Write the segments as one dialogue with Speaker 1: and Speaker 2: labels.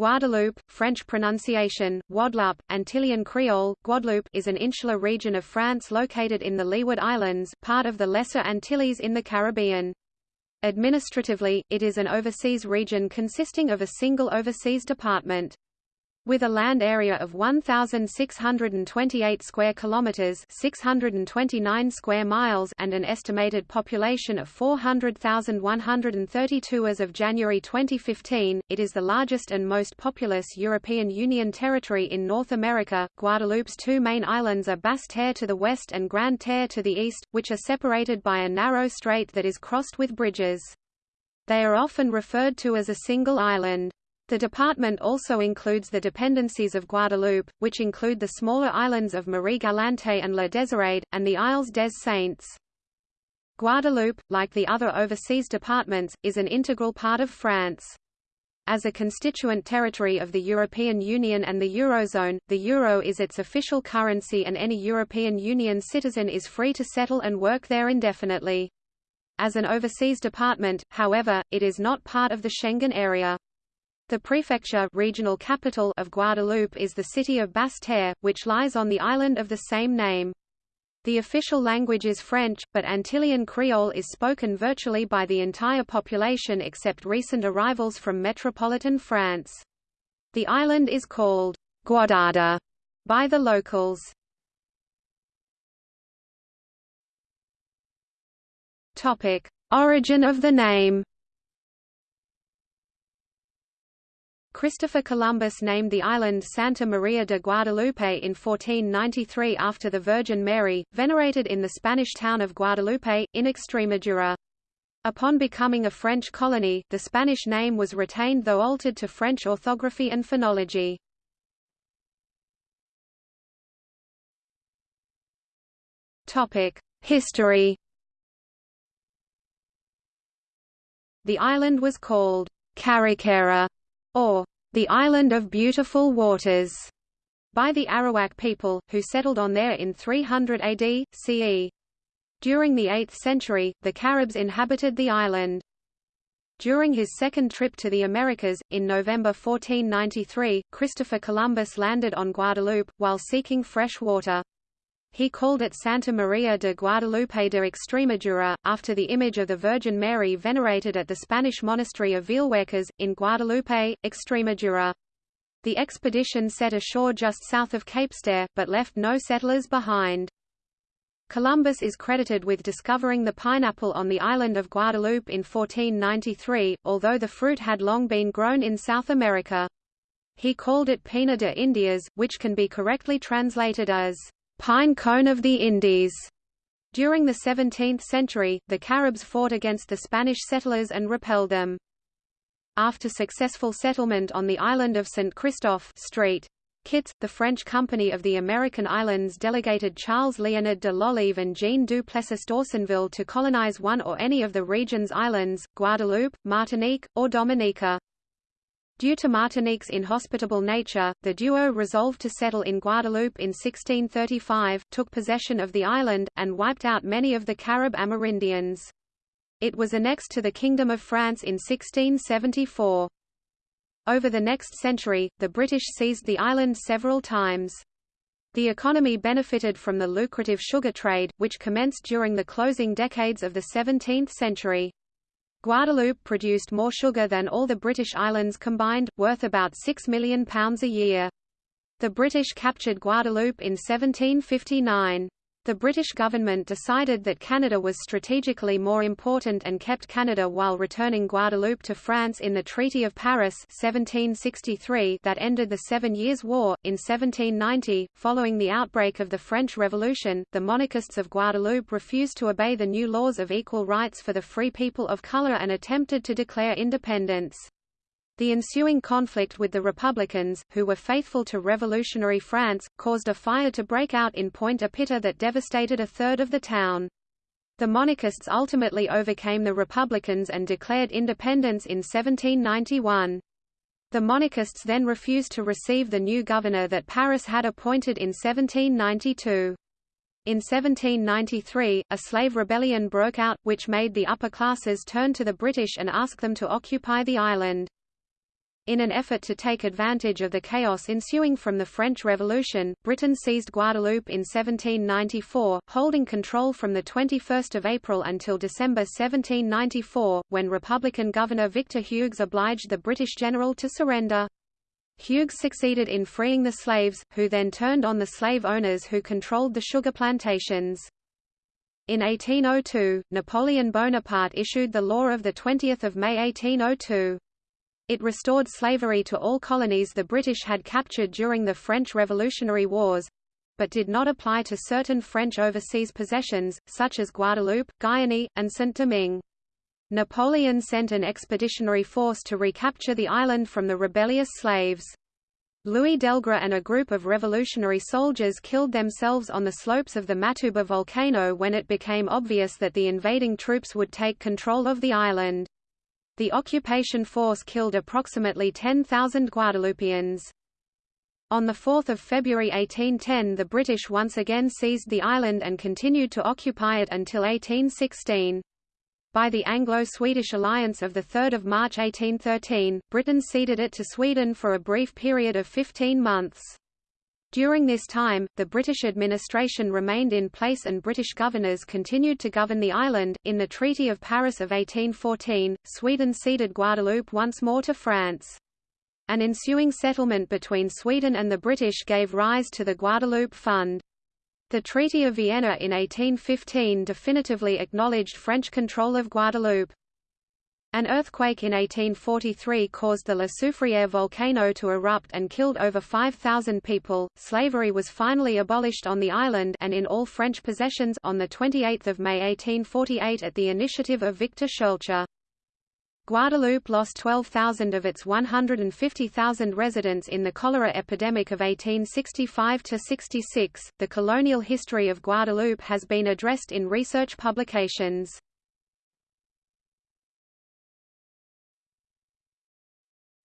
Speaker 1: Guadeloupe, French pronunciation, Guadeloupe, Antillean Creole, Guadeloupe is an insular region of France located in the Leeward Islands part of the Lesser Antilles in the Caribbean. Administratively, it is an overseas region consisting of a single overseas department. With a land area of 1628 square kilometers, 629 square miles and an estimated population of 400,132 as of January 2015, it is the largest and most populous European Union territory in North America. Guadeloupe's two main islands are Basse-Terre to the west and Grande-Terre to the east, which are separated by a narrow strait that is crossed with bridges. They are often referred to as a single island. The department also includes the dependencies of Guadeloupe, which include the smaller islands of Marie-Galante and La Désirade, and the Isles des Saints. Guadeloupe, like the other overseas departments, is an integral part of France. As a constituent territory of the European Union and the Eurozone, the euro is its official currency and any European Union citizen is free to settle and work there indefinitely. As an overseas department, however, it is not part of the Schengen area. The prefecture regional capital of Guadeloupe is the city of Basse-Terre, which lies on the island of the same name. The official language is French, but Antillean Creole is spoken virtually by the entire population except recent arrivals from metropolitan France. The island is called Guadada by the locals. Topic: Origin of the name Christopher Columbus named the island Santa Maria de Guadalupe in 1493 after the Virgin Mary, venerated in the Spanish town of Guadalupe, in Extremadura. Upon becoming a French colony, the Spanish name was retained though altered to French orthography and phonology. History The island was called Karukera or the Island of Beautiful Waters, by the Arawak people, who settled on there in 300 AD, CE. During the 8th century, the Caribs inhabited the island. During his second trip to the Americas, in November 1493, Christopher Columbus landed on Guadeloupe, while seeking fresh water. He called it Santa Maria de Guadalupe de Extremadura, after the image of the Virgin Mary venerated at the Spanish monastery of Villuercas, in Guadalupe, Extremadura. The expedition set ashore just south of Capesterre, but left no settlers behind. Columbus is credited with discovering the pineapple on the island of Guadeloupe in 1493, although the fruit had long been grown in South America. He called it Pina de Indias, which can be correctly translated as pine cone of the Indies. During the 17th century, the Caribs fought against the Spanish settlers and repelled them. After successful settlement on the island of St. Christophe Street, Kitts, the French Company of the American Islands delegated Charles Liénard de L'Olive and Jean du Plessis d'Ossonville to colonize one or any of the region's islands, Guadeloupe, Martinique, or Dominica. Due to Martinique's inhospitable nature, the duo resolved to settle in Guadeloupe in 1635, took possession of the island, and wiped out many of the Carib Amerindians. It was annexed to the Kingdom of France in 1674. Over the next century, the British seized the island several times. The economy benefited from the lucrative sugar trade, which commenced during the closing decades of the 17th century. Guadeloupe produced more sugar than all the British islands combined, worth about £6 million a year. The British captured Guadeloupe in 1759. The British government decided that Canada was strategically more important and kept Canada while returning Guadeloupe to France in the Treaty of Paris 1763 that ended the Seven Years' War. In 1790, following the outbreak of the French Revolution, the monarchists of Guadeloupe refused to obey the new laws of equal rights for the free people of color and attempted to declare independence. The ensuing conflict with the Republicans, who were faithful to revolutionary France, caused a fire to break out in Pointe-à-Pitre that devastated a third of the town. The monarchists ultimately overcame the Republicans and declared independence in 1791. The monarchists then refused to receive the new governor that Paris had appointed in 1792. In 1793, a slave rebellion broke out, which made the upper classes turn to the British and ask them to occupy the island. In an effort to take advantage of the chaos ensuing from the French Revolution, Britain seized Guadeloupe in 1794, holding control from 21 April until December 1794, when Republican Governor Victor Hugues obliged the British general to surrender. Hugues succeeded in freeing the slaves, who then turned on the slave owners who controlled the sugar plantations. In 1802, Napoleon Bonaparte issued the law of 20 May 1802. It restored slavery to all colonies the British had captured during the French Revolutionary Wars, but did not apply to certain French overseas possessions, such as Guadeloupe, Guyane, and Saint-Domingue. Napoleon sent an expeditionary force to recapture the island from the rebellious slaves. Louis Delgres and a group of revolutionary soldiers killed themselves on the slopes of the Matouba volcano when it became obvious that the invading troops would take control of the island. The occupation force killed approximately 10,000 Guadeloupeans. On 4 February 1810 the British once again seized the island and continued to occupy it until 1816. By the Anglo-Swedish alliance of 3 March 1813, Britain ceded it to Sweden for a brief period of 15 months. During this time, the British administration remained in place and British governors continued to govern the island. In the Treaty of Paris of 1814, Sweden ceded Guadeloupe once more to France. An ensuing settlement between Sweden and the British gave rise to the Guadeloupe Fund. The Treaty of Vienna in 1815 definitively acknowledged French control of Guadeloupe. An earthquake in 1843 caused the La Soufriere volcano to erupt and killed over 5,000 people. Slavery was finally abolished on the island and in all French possessions on the 28th of May 1848 at the initiative of Victor Schœlcher. Guadeloupe lost 12,000 of its 150,000 residents in the cholera epidemic of 1865–66. The colonial history of Guadeloupe has been addressed in research publications.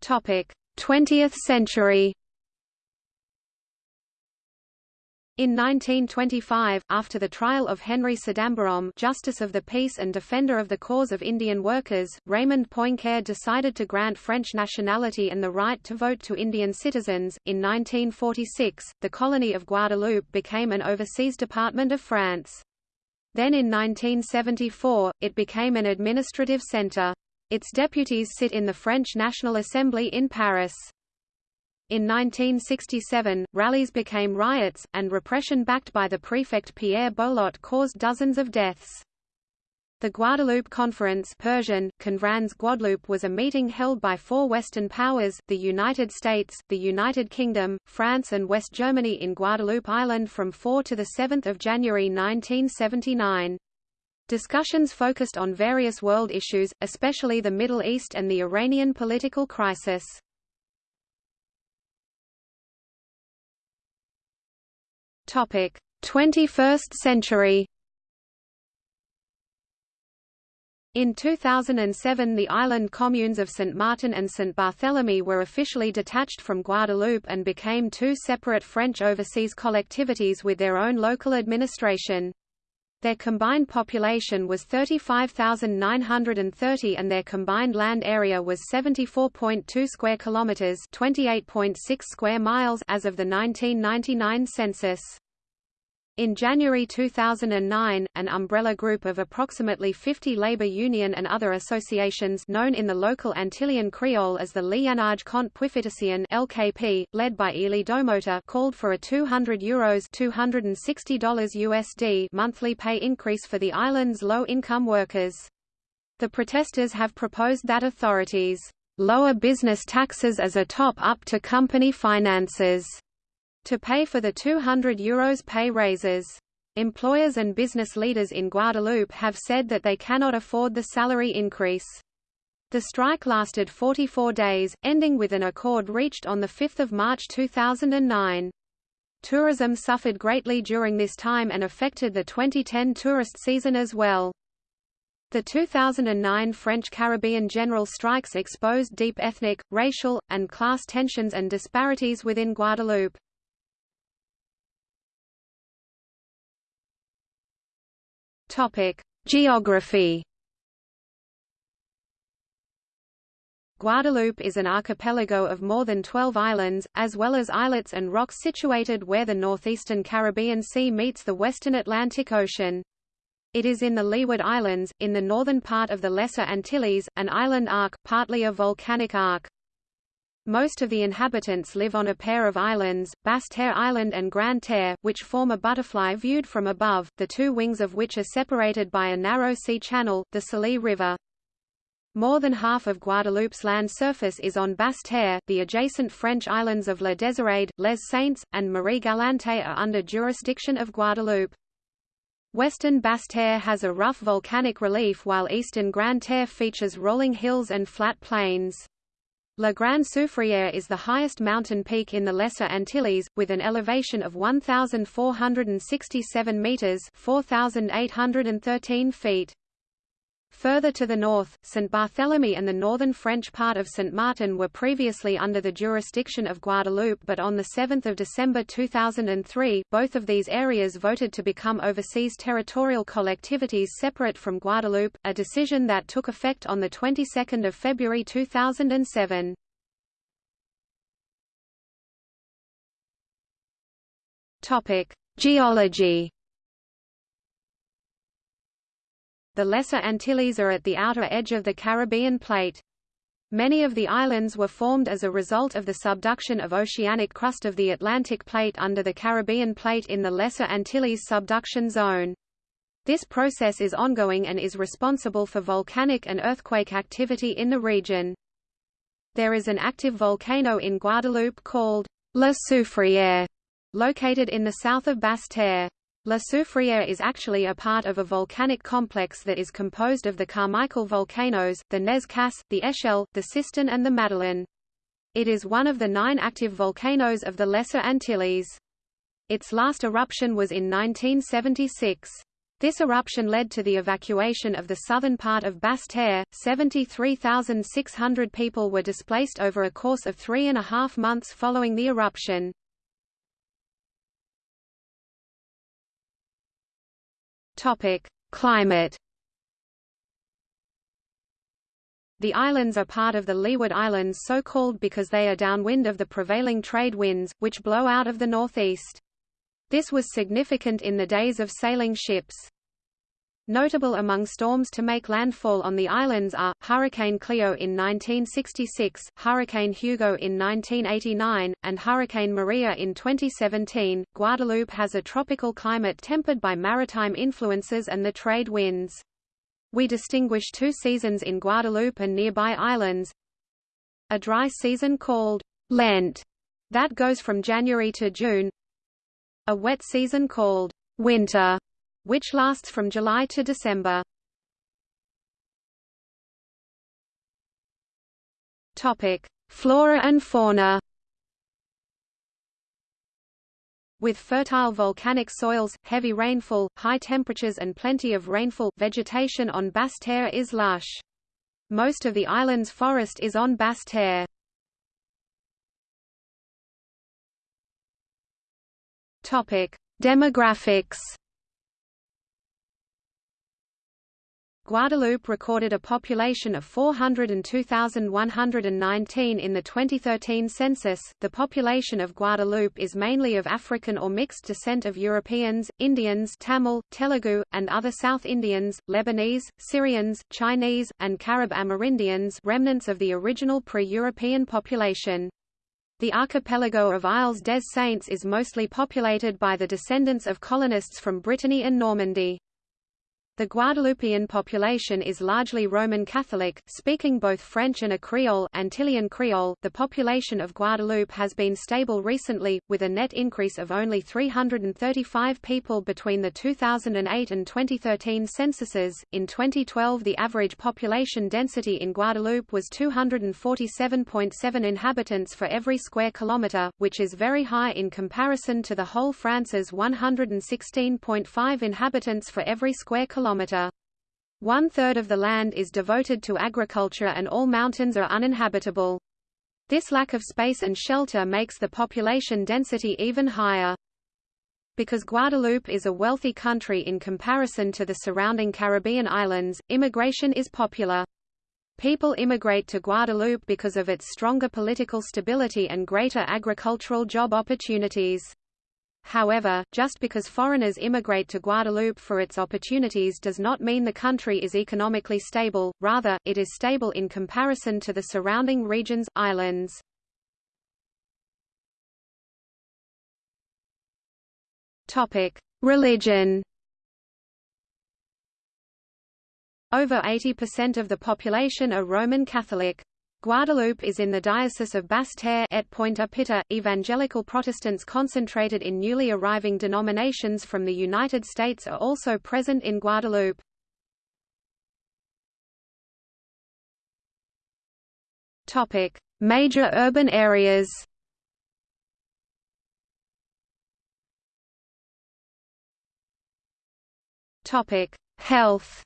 Speaker 1: 20th century. In 1925, after the trial of Henry Sidambarom Justice of the Peace and Defender of the Cause of Indian Workers, Raymond Poincaré decided to grant French nationality and the right to vote to Indian citizens. In 1946, the colony of Guadeloupe became an overseas department of France. Then in 1974, it became an administrative centre. Its deputies sit in the French National Assembly in Paris. In 1967, rallies became riots, and repression backed by the prefect Pierre Bolotte caused dozens of deaths. The Guadeloupe Conference Persian, Conference Guadeloupe was a meeting held by four Western powers, the United States, the United Kingdom, France and West Germany in Guadeloupe Island from 4 to 7 January 1979. Discussions focused on various world issues, especially the Middle East and the Iranian political crisis. Topic: 21st century. In 2007 the island communes of St. Martin and St. Barthélemy were officially detached from Guadeloupe and became two separate French overseas collectivities with their own local administration. Their combined population was 35,930 and their combined land area was 74.2 square kilometers, 28.6 square miles as of the 1999 census. In January 2009, an umbrella group of approximately 50 labor union and other associations known in the local Antillean Creole as the Liyannaj Kont Pwofitasyon LKP, led by Élie Domota called for a 200 euros $260 USD monthly pay increase for the island's low-income workers. The protesters have proposed that authorities lower business taxes as a top-up to company finances to pay for the 200 euros pay raises. Employers and business leaders in Guadeloupe have said that they cannot afford the salary increase. The strike lasted 44 days, ending with an accord reached on 5 March 2009. Tourism suffered greatly during this time and affected the 2010 tourist season as well. The 2009 French Caribbean general strikes exposed deep ethnic, racial, and class tensions and disparities within Guadeloupe. Topic: Geography. Guadeloupe is an archipelago of more than 12 islands, as well as islets and rocks situated where the northeastern Caribbean Sea meets the western Atlantic Ocean. It is in the Leeward Islands, in the northern part of the Lesser Antilles, an island arc, partly a volcanic arc. Most of the inhabitants live on a pair of islands, Basse-Terre Island and Grande-Terre, which form a butterfly viewed from above, the two wings of which are separated by a narrow sea channel, the Salée River. More than half of Guadeloupe's land surface is on Basse-Terre, the adjacent French islands of La Désirade, Les Saintes, and Marie-Galante are under jurisdiction of Guadeloupe. Western Basse-Terre has a rough volcanic relief while eastern Grande-Terre features rolling hills and flat plains. La Grande Soufrière is the highest mountain peak in the Lesser Antilles, with an elevation of 1,467 metres 4,813 feet. Further to the north, St. Barthélemy and the northern French part of St. Martin were previously under the jurisdiction of Guadeloupe but on 7 December 2003, both of these areas voted to become overseas territorial collectivities separate from Guadeloupe, a decision that took effect on the 22nd of February 2007. Geology The Lesser Antilles are at the outer edge of the Caribbean plate. Many of the islands were formed as a result of the subduction of oceanic crust of the Atlantic plate under the Caribbean plate in the Lesser Antilles subduction zone. This process is ongoing and is responsible for volcanic and earthquake activity in the region. There is an active volcano in Guadeloupe called La Soufrière, located in the south of Basse-Terre. La Soufrière is actually a part of a volcanic complex that is composed of the Carmichael volcanoes, the Nez Casse, the Echelle, the Citerne and the Madeleine. It is one of the nine active volcanoes of the Lesser Antilles. Its last eruption was in 1976. This eruption led to the evacuation of the southern part of Basse-Terre. 73,600 people were displaced over a course of three and a half months following the eruption. Topic: Climate. The islands are part of the Leeward Islands so called because they are downwind of the prevailing trade winds, which blow out of the northeast. This was significant in the days of sailing ships. Notable among storms to make landfall on the islands are, Hurricane Cleo in 1966, Hurricane Hugo in 1989, and Hurricane Maria in 2017. Guadeloupe has a tropical climate tempered by maritime influences and the trade winds. We distinguish two seasons in Guadeloupe and nearby islands. A dry season called Lent, that goes from January to June. A wet season called winter, which lasts from July to December. Topic: Flora and fauna. With fertile volcanic soils, heavy rainfall, high temperatures and plenty of rainfall, vegetation on Basse-Terre is lush. Most of the island's forest is on Basse-Terre. Demographics. Guadeloupe recorded a population of 402,119 in the 2013 census. The population of Guadeloupe is mainly of African or mixed descent of Europeans, Indians, Tamil, Telugu, and other South Indians, Lebanese, Syrians, Chinese, and Carib Amerindians, remnants of the original pre-European population. The archipelago of Isles des Saints is mostly populated by the descendants of colonists from Brittany and Normandy. The Guadeloupean population is largely Roman Catholic, speaking both French and a Creole Antillean Creole. .The population of Guadeloupe has been stable recently, with a net increase of only 335 people between the 2008 and 2013 censuses. In 2012 the average population density in Guadeloupe was 247.7 inhabitants for every square kilometre, which is very high in comparison to the whole France's 116.5 inhabitants for every square kilometre kilometer. One-third of the land is devoted to agriculture and all mountains are uninhabitable. This lack of space and shelter makes the population density even higher. Because Guadeloupe is a wealthy country in comparison to the surrounding Caribbean islands, immigration is popular. People immigrate to Guadeloupe because of its stronger political stability and greater agricultural job opportunities. However, just because foreigners immigrate to Guadeloupe for its opportunities does not mean the country is economically stable, rather, it is stable in comparison to the surrounding regions islands. Religion Over 80% of the population are Roman Catholic. Guadeloupe is in the Diocese of Basse-Terre et Pointe-à-Pitre. Evangelical Protestants concentrated in newly arriving denominations from the United States are also present in Guadeloupe. Major urban areas. Health.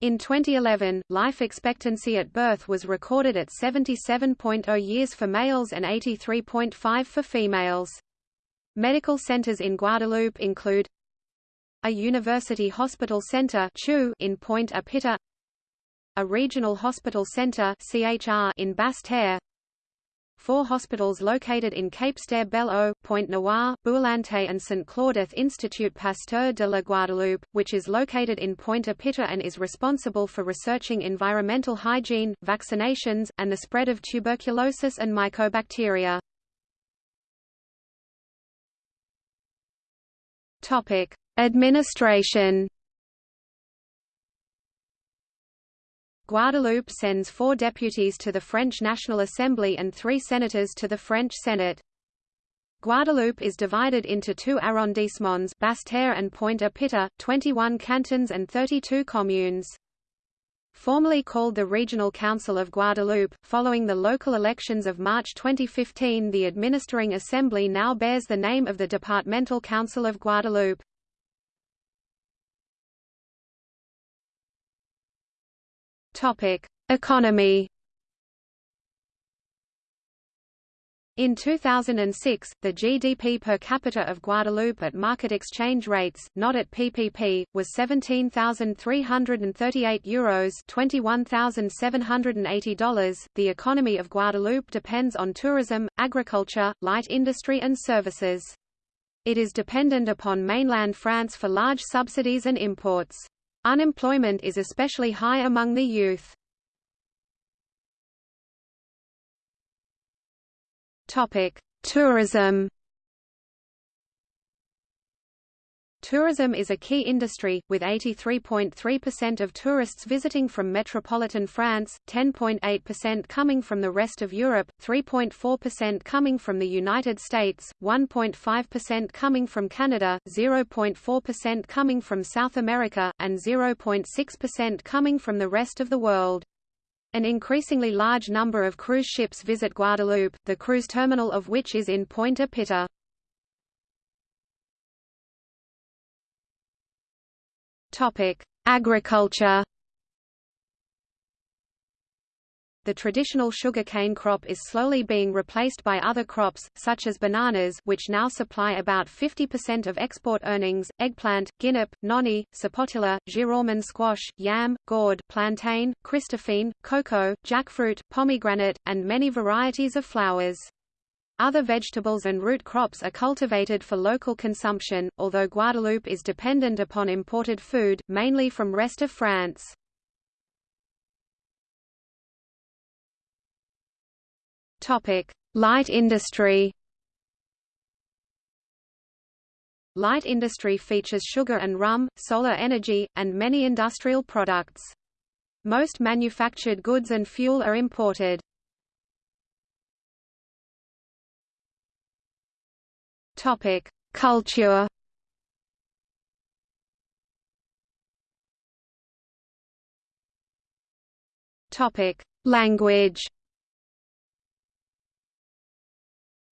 Speaker 1: In 2011, life expectancy at birth was recorded at 77.0 years for males and 83.5 for females. Medical centers in Guadeloupe include a university hospital center in Pointe-à-Pitre, a regional hospital center in Basse-Terre, Four hospitals located in Capesterre-Belle-Eau, Pointe-Noire, Bouillante and St. Claudette Institut Pasteur de la Guadeloupe, which is located in Pointe-à-Pitre and is responsible for researching environmental hygiene, vaccinations, and the spread of tuberculosis and mycobacteria. Administration Guadeloupe sends four deputies to the French National Assembly and three senators to the French Senate. Guadeloupe is divided into two arrondissements Basse-Terre and Pointe-à-Pitre, 21 cantons and 32 communes. Formerly called the Regional Council of Guadeloupe, following the local elections of March 2015 the administering assembly now bears the name of the Departmental Council of Guadeloupe. Topic: Economy. In 2006, the GDP per capita of Guadeloupe at market exchange rates, not at PPP, was 17,338 euros, $21,780. The economy of Guadeloupe depends on tourism, agriculture, light industry and services. It is dependent upon mainland France for large subsidies and imports. Unemployment is especially high among the youth. Topic: Tourism. Tourism is a key industry, with 83.3% of tourists visiting from metropolitan France, 10.8% coming from the rest of Europe, 3.4% coming from the United States, 1.5% coming from Canada, 0.4% coming from South America, and 0.6% coming from the rest of the world. An increasingly large number of cruise ships visit Guadeloupe, the cruise terminal of which is in Pointe-à-Pitre. Topic: Agriculture. The traditional sugarcane crop is slowly being replaced by other crops, such as bananas which now supply about 50% of export earnings, eggplant, guinep, noni, sapotilla, giraumon squash, yam, gourd, plantain, Christophine, cocoa, jackfruit, pomegranate, and many varieties of flowers. Other vegetables and root crops are cultivated for local consumption, although Guadeloupe is dependent upon imported food, mainly from rest of France. Light industry Light industry features sugar and rum, solar energy, and many industrial products. Most manufactured goods and fuel are imported. Topic: Culture. Topic: Language.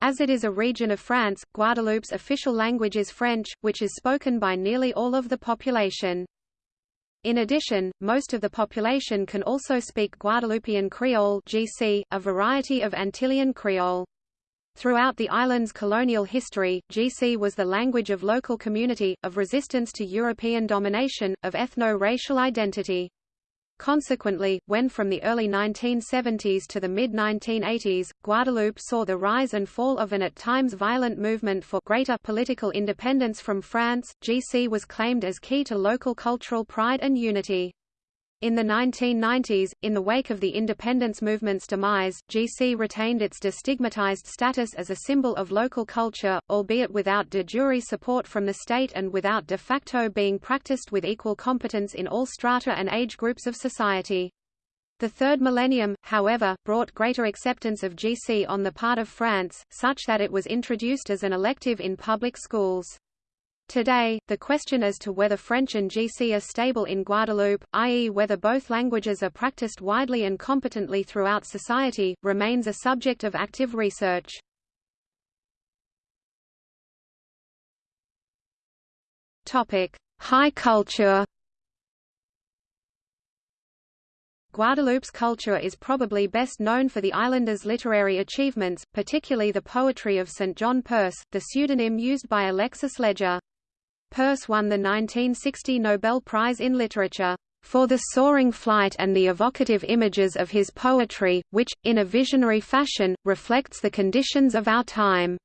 Speaker 1: As it is a region of France, Guadeloupe's official language is French, which is spoken by nearly all of the population. In addition, most of the population can also speak Guadeloupean Creole (GC), a variety of Antillean Creole. Throughout the island's colonial history, GC was the language of local community, of resistance to European domination, of ethno-racial identity. Consequently, when from the early 1970s to the mid-1980s, Guadeloupe saw the rise and fall of an at times violent movement for greater political independence from France, GC was claimed as key to local cultural pride and unity. In the 1990s, in the wake of the independence movement's demise, GC retained its destigmatized status as a symbol of local culture, albeit without de jure support from the state and without de facto being practiced with equal competence in all strata and age groups of society. The third millennium, however, brought greater acceptance of GC on the part of France, such that it was introduced as an elective in public schools. Today, the question as to whether French and GC are stable in Guadeloupe, i.e. whether both languages are practiced widely and competently throughout society, remains a subject of active research. High culture Guadeloupe's culture is probably best known for the islanders' literary achievements, particularly the poetry of St. John Perse, the pseudonym used by Alexis Leger. Perse won the 1960 Nobel Prize in Literature for the soaring flight and the evocative images of his poetry, which, in a visionary fashion, reflects the conditions of our time.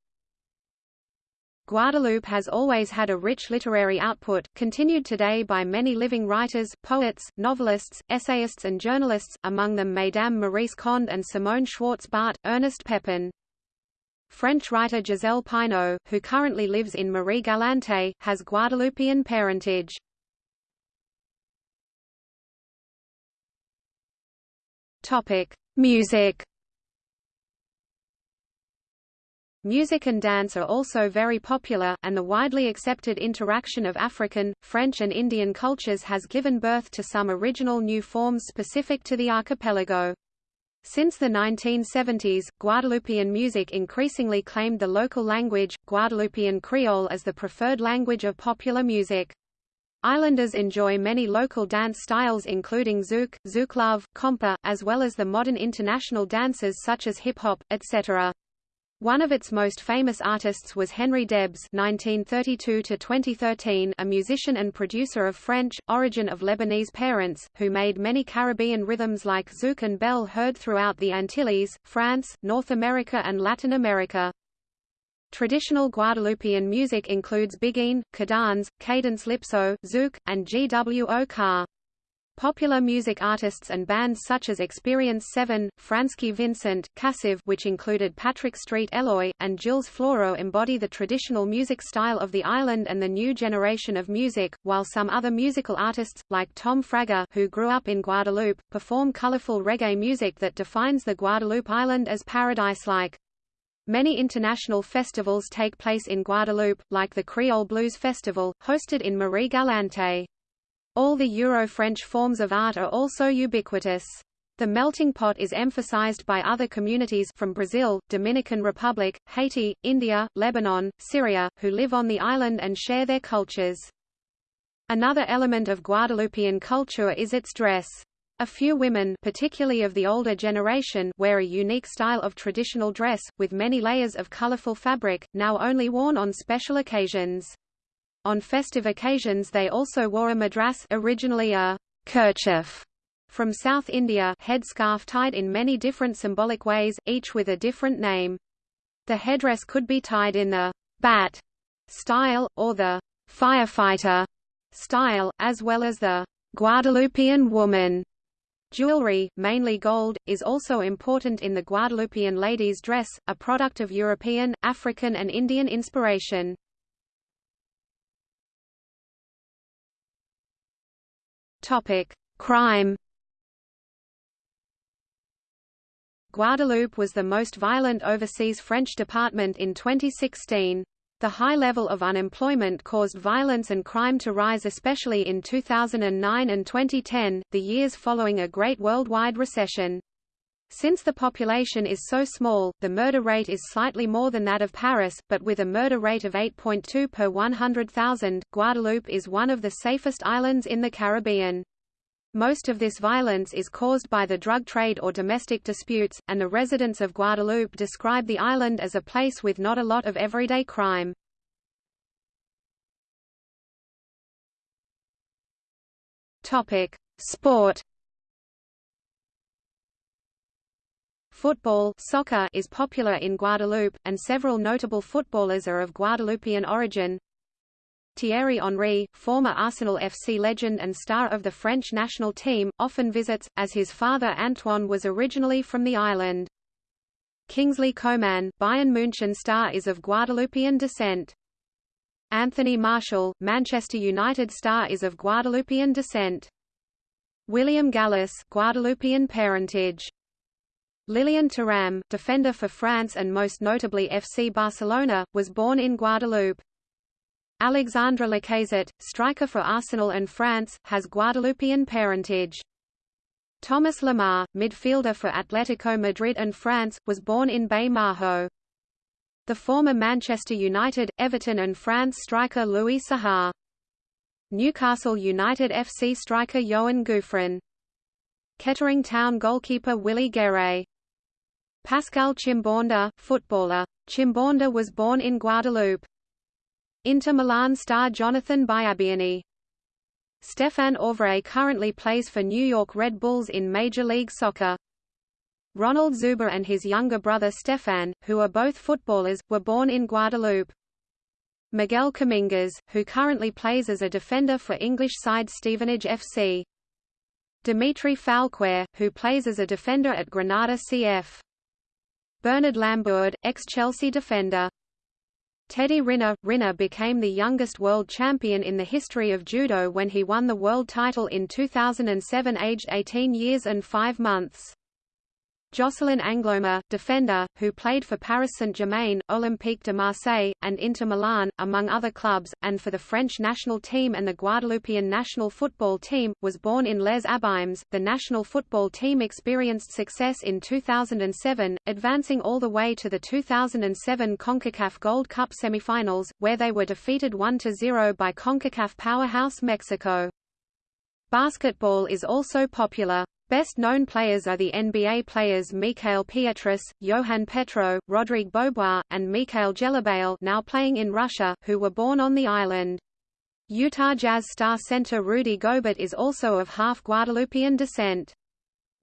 Speaker 1: Guadeloupe has always had a rich literary output, continued today by many living writers, poets, novelists, essayists and journalists, among them Mesdames Maryse Condé and Simone Schwarz-Bart, Ernest Pepin. French writer Gisèle Pineau, who currently lives in Marie-Galante, has Guadeloupean parentage. Topic: Music. Music and dance are also very popular, and the widely accepted interaction of African, French and Indian cultures has given birth to some original new forms specific to the archipelago. Since the 1970s, Guadeloupean music increasingly claimed the local language, Guadeloupean Creole as the preferred language of popular music. Islanders enjoy many local dance styles including zouk, zouk love, kompa, as well as the modern international dances such as hip-hop, etc. One of its most famous artists was Henry Debs (1932–2013), a musician and producer of French origin of Lebanese parents, who made many Caribbean rhythms like zouk and bell heard throughout the Antilles, France, North America, and Latin America. Traditional Guadeloupean music includes biguine, cadans, cadence lypso, zouk, and gwo Popular music artists and bands such as Experience 7, Fransky Vincent, Kassav' which included Patrick Saint-Éloi, and Gilles Floro embody the traditional music style of the island and the new generation of music, while some other musical artists, like Tom Frager who grew up in Guadeloupe, perform colorful reggae music that defines the Guadeloupe island as paradise-like. Many international festivals take place in Guadeloupe, like the Creole Blues Festival, hosted in Marie-Galante. All the Euro-French forms of art are also ubiquitous. The melting pot is emphasized by other communities from Brazil, Dominican Republic, Haiti, India, Lebanon, Syria, who live on the island and share their cultures. Another element of Guadeloupean culture is its dress. A few women particularly of the older generation wear a unique style of traditional dress, with many layers of colorful fabric, now only worn on special occasions. On festive occasions they also wore a madras originally a kerchief from South India headscarf tied in many different symbolic ways, each with a different name. The headdress could be tied in the bat style, or the firefighter style, as well as the Guadeloupean woman. Jewelry, mainly gold, is also important in the Guadeloupean lady's dress, a product of European, African and Indian inspiration. Topic: Crime. Guadeloupe was the most violent overseas French department in 2016. The high level of unemployment caused violence and crime to rise especially in 2009 and 2010, the years following a great worldwide recession. Since the population is so small, the murder rate is slightly more than that of Paris, but with a murder rate of 8.2 per 100,000, Guadeloupe is one of the safest islands in the Caribbean. Most of this violence is caused by the drug trade or domestic disputes, and the residents of Guadeloupe describe the island as a place with not a lot of everyday crime. Sport. Football soccer is popular in Guadeloupe, and several notable footballers are of Guadeloupean origin. Thierry Henry, former Arsenal FC legend and star of the French national team, often visits, as his father Antoine was originally from the island. Kingsley Coman, Bayern München star is of Guadeloupean descent. Anthony Martial, Manchester United star is of Guadeloupean descent. William Gallas, Guadeloupean parentage. Lilian Thuram, defender for France and most notably FC Barcelona, was born in Guadeloupe. Alexandre Lacazette, striker for Arsenal and France, has Guadeloupean parentage. Thomas Lemar, midfielder for Atletico Madrid and France, was born in Baie Mahault. The former Manchester United, Everton and France striker Louis Saha. Newcastle United FC striker Yoann Gouffran. Kettering Town goalkeeper Willy Guéret. Pascal Chimbonda, footballer. Chimbonda was born in Guadeloupe. Inter Milan star Jonathan Biabiany. Stéphane Auvray currently plays for New York Red Bulls in Major League Soccer. Ronald Zubar and his younger brother Stefan, who are both footballers, were born in Guadeloupe. Miguel Comminges, who currently plays as a defender for English side Stevenage FC. Dimitri Foulquier, who plays as a defender at Granada CF. Bernard Lambourde, ex-Chelsea defender. Teddy Riner Riner became the youngest world champion in the history of judo when he won the world title in 2007 aged 18 years and 5 months. Jocelyn Angloma, defender, who played for Paris Saint-Germain, Olympique de Marseille, and Inter Milan, among other clubs, and for the French national team and the Guadeloupean national football team, was born in Les Abymes. The national football team experienced success in 2007, advancing all the way to the 2007 CONCACAF Gold Cup semifinals, where they were defeated 1-0 by CONCACAF powerhouse Mexico. Basketball is also popular. Best known players are the NBA players Mikael Pietrus, Johan Petro, Rodrigue Beaubois, and Mickaël Gelabale now playing in Russia, who were born on the island. Utah Jazz star center Rudy Gobert is also of half Guadeloupean descent.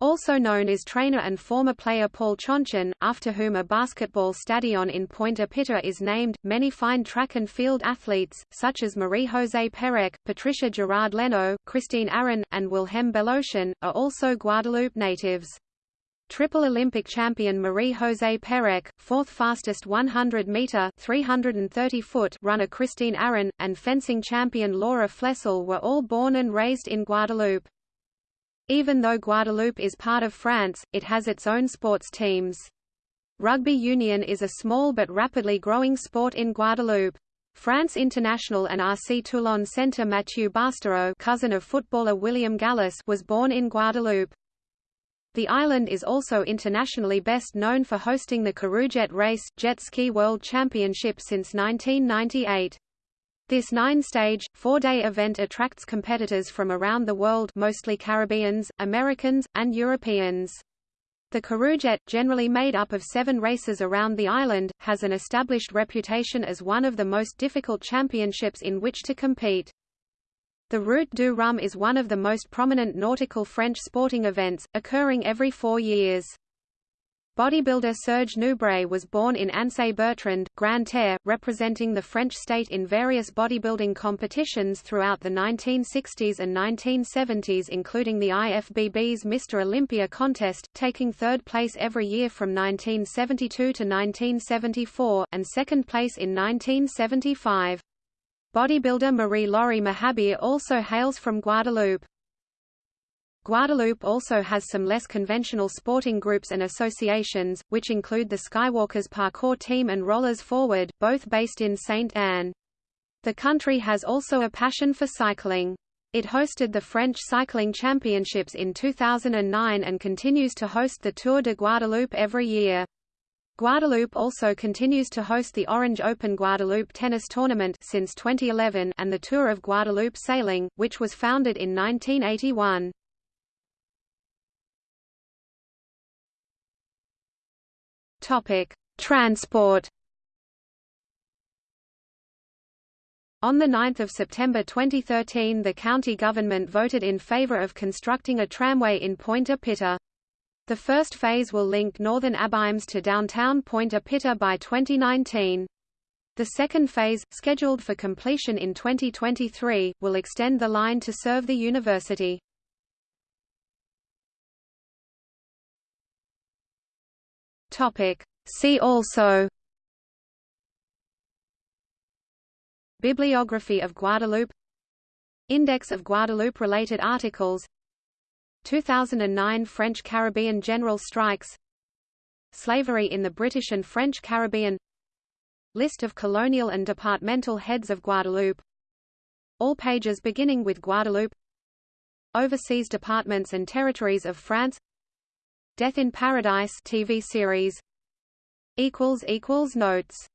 Speaker 1: Also known as trainer and former player Paul Chonchon, after whom a basketball stadion in Pointe-à-Pitre is named, many fine track and field athletes, such as Marie-José Pérec, Patricia Girard-Léno, Christine Arron, and Wilhelm Belocian, are also Guadeloupe natives. Triple Olympic champion Marie-José Pérec, fourth fastest 100-meter (330-foot) runner Christine Arron, and fencing champion Laura Flessel were all born and raised in Guadeloupe. Even though Guadeloupe is part of France, it has its own sports teams. Rugby union is a small but rapidly growing sport in Guadeloupe. France International and RC Toulon center Mathieu Bastareaud cousin of footballer William Gallas was born in Guadeloupe. The island is also internationally best known for hosting the Caroujet Race, jet ski world championship since 1998. This nine-stage, four-day event attracts competitors from around the world mostly Caribbeans, Americans, and Europeans. The Caroujet, generally made up of seven races around the island, has an established reputation as one of the most difficult championships in which to compete. The Route du Rhum is one of the most prominent nautical French sporting events, occurring every four years. Bodybuilder Serge Nubret was born in Anse-Bertrand, Grande-Terre, representing the French state in various bodybuilding competitions throughout the 1960s and 1970s including the IFBB's Mr. Olympia contest, taking third place every year from 1972 to 1974, and second place in 1975. Bodybuilder Marie-Laure Mahabir also hails from Guadeloupe. Guadeloupe also has some less conventional sporting groups and associations, which include the Skywalkers Parkour Team and Rollers Forward, both based in Saint-Anne. The country has also a passion for cycling. It hosted the French Cycling Championships in 2009 and continues to host the Tour de Guadeloupe every year. Guadeloupe also continues to host the Orange Open Guadeloupe tennis tournament since 2011 and the Tour of Guadeloupe sailing, which was founded in 1981. Topic: Transport. On 9 September 2013 the county government voted in favour of constructing a tramway in Pointe-à-Pitre. The first phase will link northern Abymes to downtown Pointe-à-Pitre by 2019. The second phase, scheduled for completion in 2023, will extend the line to serve the university. See also Bibliography of Guadeloupe Index of Guadeloupe-related articles 2009 French Caribbean general strikes Slavery in the British and French Caribbean List of colonial and departmental heads of Guadeloupe All pages beginning with Guadeloupe Overseas departments and territories of France Death in Paradise TV series. Equals equals Notes